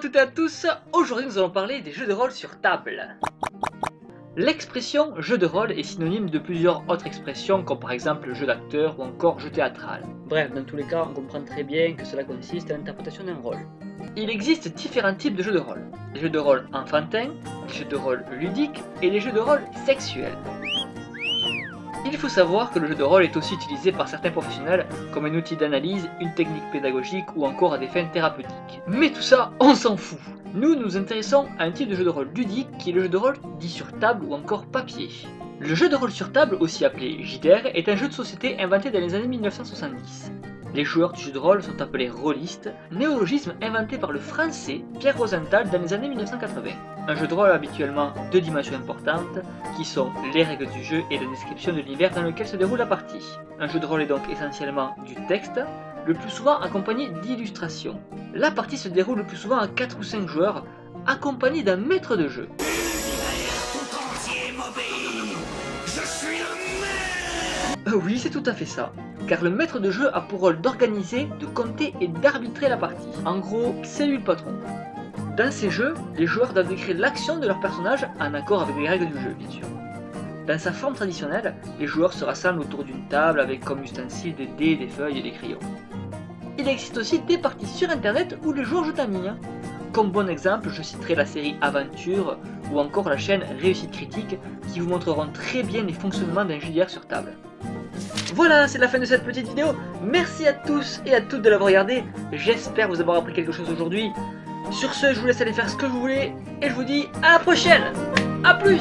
toutes et à tous, aujourd'hui nous allons parler des jeux de rôle sur table. L'expression jeu de rôle est synonyme de plusieurs autres expressions comme par exemple jeu d'acteur ou encore jeu théâtral. Bref, dans tous les cas, on comprend très bien que cela consiste à l'interprétation d'un rôle. Il existe différents types de jeux de rôle. Les jeux de rôle enfantins, les jeux de rôle ludiques et les jeux de rôle sexuels. Il faut savoir que le jeu de rôle est aussi utilisé par certains professionnels comme un outil d'analyse, une technique pédagogique ou encore à des fins thérapeutiques. Mais tout ça, on s'en fout Nous nous intéressons à un type de jeu de rôle ludique qui est le jeu de rôle dit sur table ou encore papier. Le jeu de rôle sur table, aussi appelé JDR, est un jeu de société inventé dans les années 1970. Les joueurs du jeu de rôle sont appelés rôlistes, néologisme inventé par le français Pierre Rosenthal dans les années 1980. Un jeu de rôle habituellement deux dimensions importantes, qui sont les règles du jeu et la description de l'univers dans lequel se déroule la partie. Un jeu de rôle est donc essentiellement du texte, le plus souvent accompagné d'illustrations. La partie se déroule le plus souvent à 4 ou 5 joueurs, accompagnés d'un maître de jeu. Euh, oui, c'est tout à fait ça. Car le maître de jeu a pour rôle d'organiser, de compter et d'arbitrer la partie. En gros, c'est lui le patron. Dans ces jeux, les joueurs doivent décrire l'action de leur personnage en accord avec les règles du jeu, bien sûr. Dans sa forme traditionnelle, les joueurs se rassemblent autour d'une table avec comme ustensiles des dés, des feuilles et des crayons. Il existe aussi des parties sur internet où les joueurs jouent en ligne. Comme bon exemple, je citerai la série Aventure ou encore la chaîne Réussite Critique qui vous montreront très bien les fonctionnements d'un JDR sur table. Voilà, c'est la fin de cette petite vidéo. Merci à tous et à toutes de l'avoir regardé. J'espère vous avoir appris quelque chose aujourd'hui. Sur ce, je vous laisse aller faire ce que vous voulez et je vous dis à la prochaine. A plus